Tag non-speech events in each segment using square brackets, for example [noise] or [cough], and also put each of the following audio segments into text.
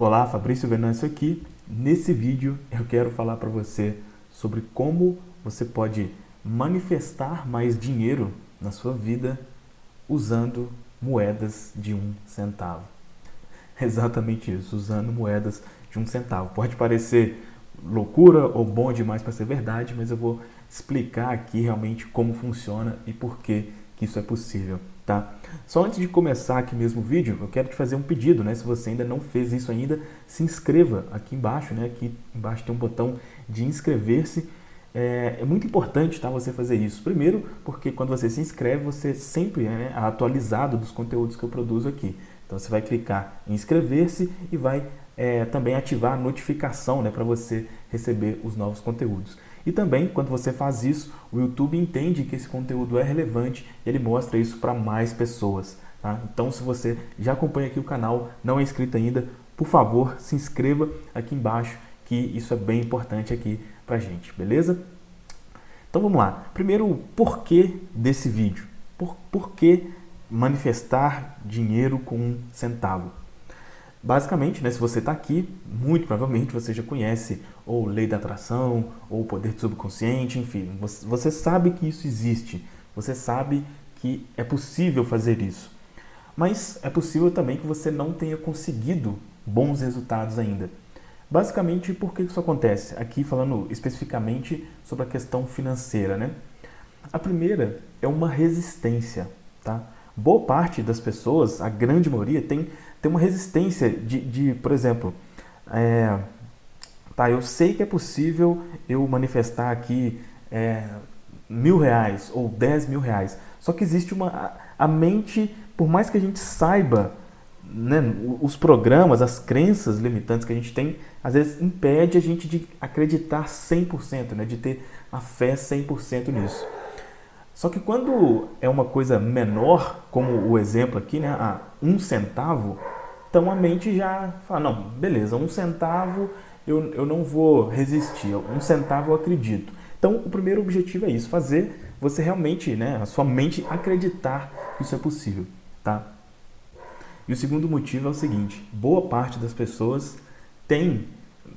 Olá, Fabrício Venâncio aqui. Nesse vídeo eu quero falar para você sobre como você pode manifestar mais dinheiro na sua vida usando moedas de um centavo. [laughs] Exatamente isso, usando moedas de um centavo. Pode parecer loucura ou bom demais para ser verdade, mas eu vou explicar aqui realmente como funciona e por que, que isso é possível. Tá? Só antes de começar aqui mesmo o vídeo, eu quero te fazer um pedido, né? Se você ainda não fez isso ainda, se inscreva aqui embaixo, né? Aqui embaixo tem um botão de inscrever-se. É, é, muito importante tá, você fazer isso. Primeiro, porque quando você se inscreve, você sempre é né, atualizado dos conteúdos que eu produzo aqui. Então você vai clicar em inscrever-se e vai é, também ativar a notificação né, para você receber os novos conteúdos. E também, quando você faz isso, o YouTube entende que esse conteúdo é relevante e ele mostra isso para mais pessoas. Tá? Então, se você já acompanha aqui o canal, não é inscrito ainda, por favor, se inscreva aqui embaixo, que isso é bem importante aqui para gente, beleza? Então vamos lá. Primeiro, o porquê desse vídeo. Por, por que manifestar dinheiro com um centavo? Basicamente, né, se você está aqui, muito provavelmente você já conhece ou lei da atração, ou poder subconsciente, enfim, você, você sabe que isso existe, você sabe que é possível fazer isso. Mas é possível também que você não tenha conseguido bons resultados ainda. Basicamente, por que isso acontece? Aqui falando especificamente sobre a questão financeira, né? A primeira é uma resistência, tá? Boa parte das pessoas, a grande maioria, tem tem uma resistência de, de por exemplo, é, tá, eu sei que é possível eu manifestar aqui é, mil reais ou dez mil reais, só que existe uma, a mente, por mais que a gente saiba né, os programas, as crenças limitantes que a gente tem, às vezes impede a gente de acreditar 100%, né, de ter a fé 100% nisso. Só que quando é uma coisa menor, como o exemplo aqui, né, a um centavo, então a mente já fala, não, beleza, um centavo eu, eu não vou resistir, um centavo eu acredito. Então o primeiro objetivo é isso, fazer você realmente, né, a sua mente acreditar que isso é possível, tá? E o segundo motivo é o seguinte, boa parte das pessoas tem,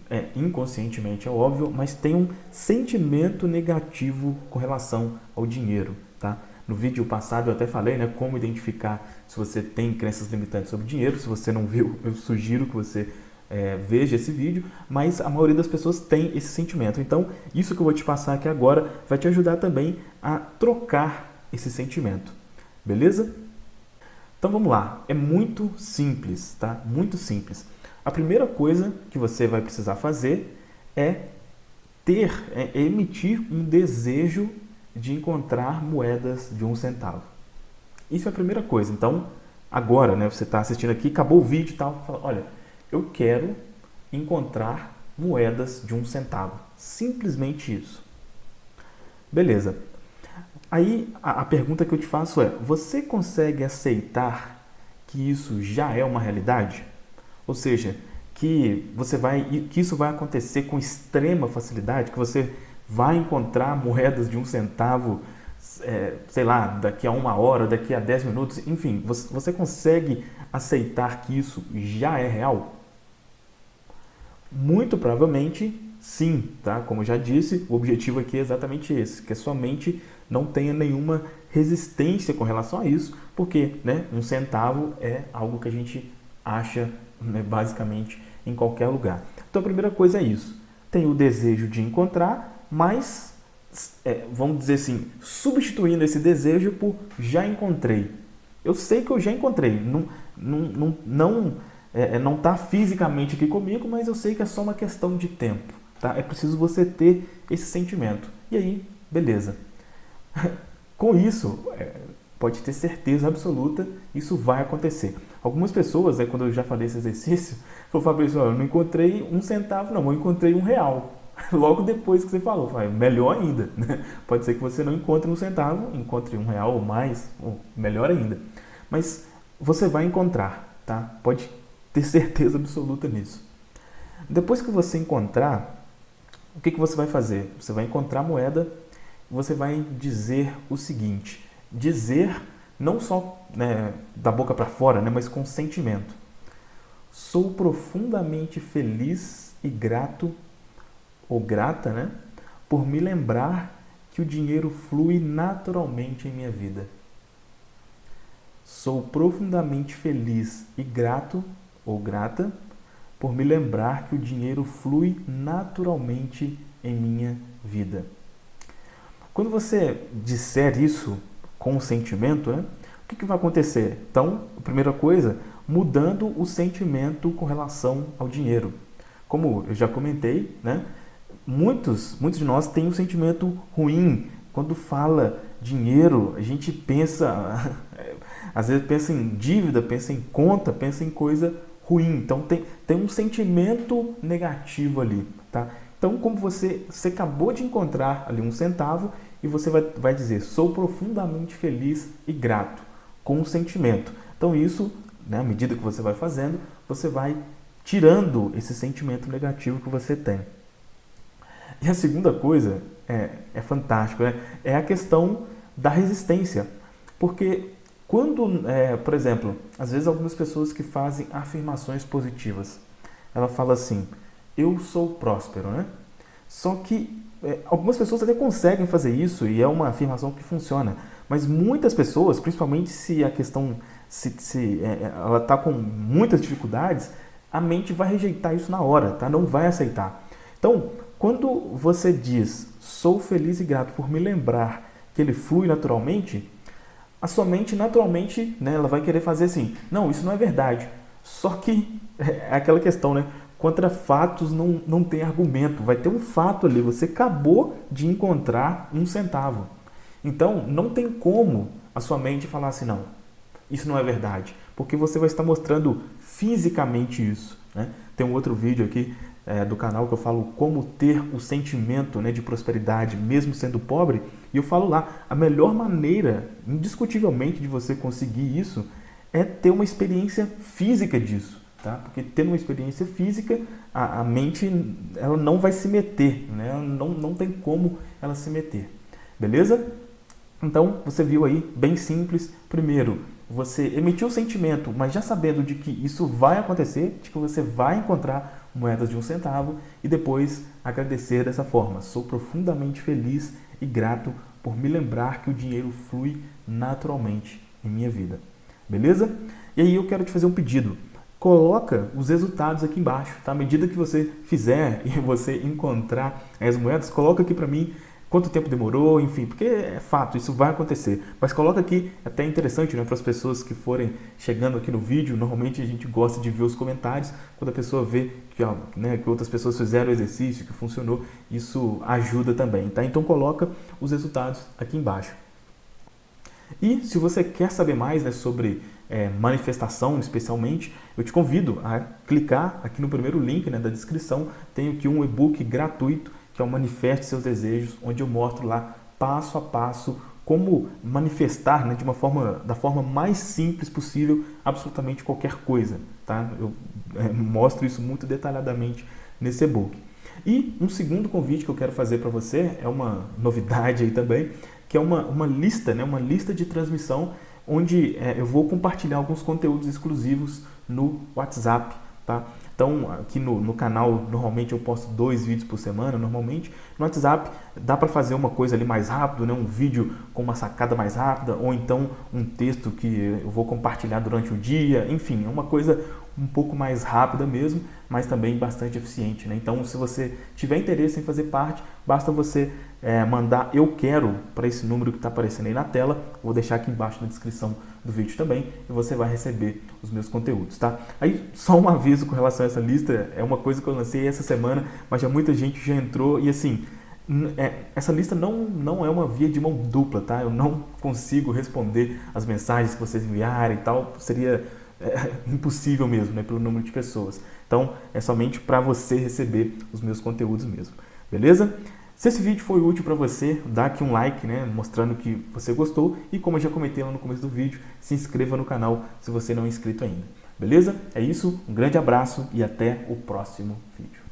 é, inconscientemente é óbvio, mas tem um sentimento negativo com relação ao dinheiro, tá? No vídeo passado eu até falei né, como identificar se você tem crenças limitantes sobre dinheiro. Se você não viu, eu sugiro que você é, veja esse vídeo, mas a maioria das pessoas tem esse sentimento. Então, isso que eu vou te passar aqui agora vai te ajudar também a trocar esse sentimento. Beleza? Então vamos lá. É muito simples, tá? Muito simples. A primeira coisa que você vai precisar fazer é ter, é emitir um desejo de encontrar moedas de um centavo. Isso é a primeira coisa. Então, agora, né, você está assistindo aqui, acabou o vídeo e tal, fala, olha, eu quero encontrar moedas de um centavo. Simplesmente isso. Beleza. Aí a, a pergunta que eu te faço é, você consegue aceitar que isso já é uma realidade? Ou seja, que você vai que isso vai acontecer com extrema facilidade, que você vai encontrar moedas de um centavo, é, sei lá, daqui a uma hora, daqui a dez minutos, enfim, você, você consegue aceitar que isso já é real? Muito provavelmente sim, tá? Como já disse, o objetivo aqui é exatamente esse, que a sua mente não tenha nenhuma resistência com relação a isso, porque né, um centavo é algo que a gente acha né, basicamente em qualquer lugar. Então a primeira coisa é isso, tem o desejo de encontrar mas, é, vamos dizer assim, substituindo esse desejo por já encontrei. Eu sei que eu já encontrei, não não não não é, é não está fisicamente aqui comigo, mas eu sei que é só uma questão de tempo. Tá? É preciso você ter esse sentimento. E aí, beleza. [laughs] Com isso, é, pode ter certeza absoluta, isso vai acontecer. Algumas pessoas, né, quando eu já falei esse exercício, [laughs] falaram, Fabrício, eu não encontrei um centavo não, eu encontrei um real. [laughs] logo depois que você falou. melhor ainda. Né? Pode ser que você não encontre um centavo, encontre um real ou mais, ou melhor ainda. Mas você vai encontrar, tá? Pode ter [laughs] certeza absoluta nisso. Depois que você encontrar, o que, que você vai fazer? Você vai encontrar a moeda e você vai dizer o seguinte. Dizer não só né, da boca para fora, né, mas com sentimento. sou profundamente feliz e grato, ou grata, né? Por me lembrar que o dinheiro flui naturalmente em minha vida. Sou profundamente feliz e grato, ou grata, por me lembrar que o dinheiro flui naturalmente em minha vida. Quando você disser isso com sentimento, né, o que, que vai acontecer? Então, a primeira coisa, mudando o sentimento com relação ao dinheiro. Como eu já comentei, né, muitos, muitos de nós têm um sentimento ruim. Quando fala dinheiro, a gente pensa, [laughs] às vezes pensa em dívida, pensa em conta, pensa em coisa ruim. Então tem, tem um sentimento negativo ali, tá? Então, como você, você acabou de encontrar ali um centavo e você vai, vai dizer, sou profundamente feliz e grato, com um sentimento. Então, isso, né, à medida que você vai fazendo, você vai tirando esse sentimento negativo que você tem. E a segunda coisa é, é fantástico, né? é a questão da resistência. Porque quando, é, por exemplo, às vezes algumas pessoas que fazem afirmações positivas, ela fala assim, eu sou próspero, né? Só que é, algumas pessoas até conseguem fazer isso e é uma afirmação que funciona, mas muitas pessoas, principalmente se a questão se, se é, é ela está com muitas dificuldades, a mente vai rejeitar isso na hora, tá? Não vai aceitar. Então, quando você diz sou feliz e grato por me lembrar que ele flui naturalmente, a sua mente naturalmente, né, ela vai querer fazer assim, não, isso não é verdade. Só que [laughs] é aquela questão, né? Contra fatos não, não tem argumento. Vai ter um fato ali. Você acabou de encontrar um centavo. Então, não tem como a sua mente falar assim, não, isso não é verdade. Porque você vai estar mostrando fisicamente isso. Né? Tem um outro vídeo aqui é, do canal que eu falo como ter o sentimento né, de prosperidade mesmo sendo pobre. E eu falo lá, a melhor maneira, indiscutivelmente, de você conseguir isso é ter uma experiência física disso. Tá? Porque tendo uma experiência física, a, a mente ela não vai se meter, né? não, não tem como ela se meter. Beleza? Então, você viu aí, bem simples. Primeiro, você emitiu o sentimento, mas já sabendo de que isso vai acontecer, de que você vai encontrar moedas de um centavo e depois agradecer dessa forma. Sou profundamente feliz e grato por me lembrar que o dinheiro flui naturalmente em minha vida. Beleza? E aí eu quero te fazer um pedido coloca os resultados aqui embaixo, tá? À medida que você fizer [laughs] e você encontrar as moedas, coloca aqui para mim quanto tempo demorou, enfim, porque é fato, isso vai acontecer. Mas coloca aqui, é até interessante, né, para as pessoas que forem chegando aqui no vídeo, normalmente a gente gosta de ver os comentários, quando a pessoa vê que, ó, né, que outras pessoas fizeram o exercício, que funcionou, isso ajuda também, tá? Então coloca os resultados aqui embaixo. E se você quer saber mais né, sobre é, manifestação, especialmente, eu te convido a clicar aqui no primeiro link né, da descrição. Tem aqui um e-book gratuito que é o Manifeste Seus Desejos, onde eu mostro lá passo a passo como manifestar né, de uma forma, da forma mais simples possível absolutamente qualquer coisa. Tá? Eu é, mostro isso muito detalhadamente nesse e-book. E um segundo convite que eu quero fazer para você, é uma novidade aí também, que é uma, uma lista, né, uma lista de transmissão onde é, eu vou compartilhar alguns conteúdos exclusivos no WhatsApp, tá? Então, aqui no, no canal, normalmente eu posto dois vídeos por semana, normalmente. No WhatsApp, dá para fazer uma coisa ali mais rápido, né? um vídeo com uma sacada mais rápida, ou então um texto que eu vou compartilhar durante o dia. Enfim, é uma coisa um pouco mais rápida mesmo, mas também bastante eficiente. Né? Então, se você tiver interesse em fazer parte, basta você é, mandar eu quero para esse número que está aparecendo aí na tela. Vou deixar aqui embaixo na descrição do vídeo também e você vai receber os meus conteúdos, tá? Aí, só um aviso com relação a essa lista, é uma coisa que eu lancei essa semana, mas já muita gente já entrou e assim, é, essa lista não, não é uma via de mão dupla, tá? Eu não consigo responder as mensagens que vocês enviarem e tal, seria é, [laughs] impossível mesmo, né, pelo número de pessoas. Então, é somente para você receber os meus conteúdos mesmo, beleza? Se esse vídeo foi útil para você, dá aqui um like, né, mostrando que você gostou e como eu já comentei lá no começo do vídeo, se inscreva no canal se você não é inscrito ainda. Beleza? É isso, um grande abraço e até o próximo vídeo.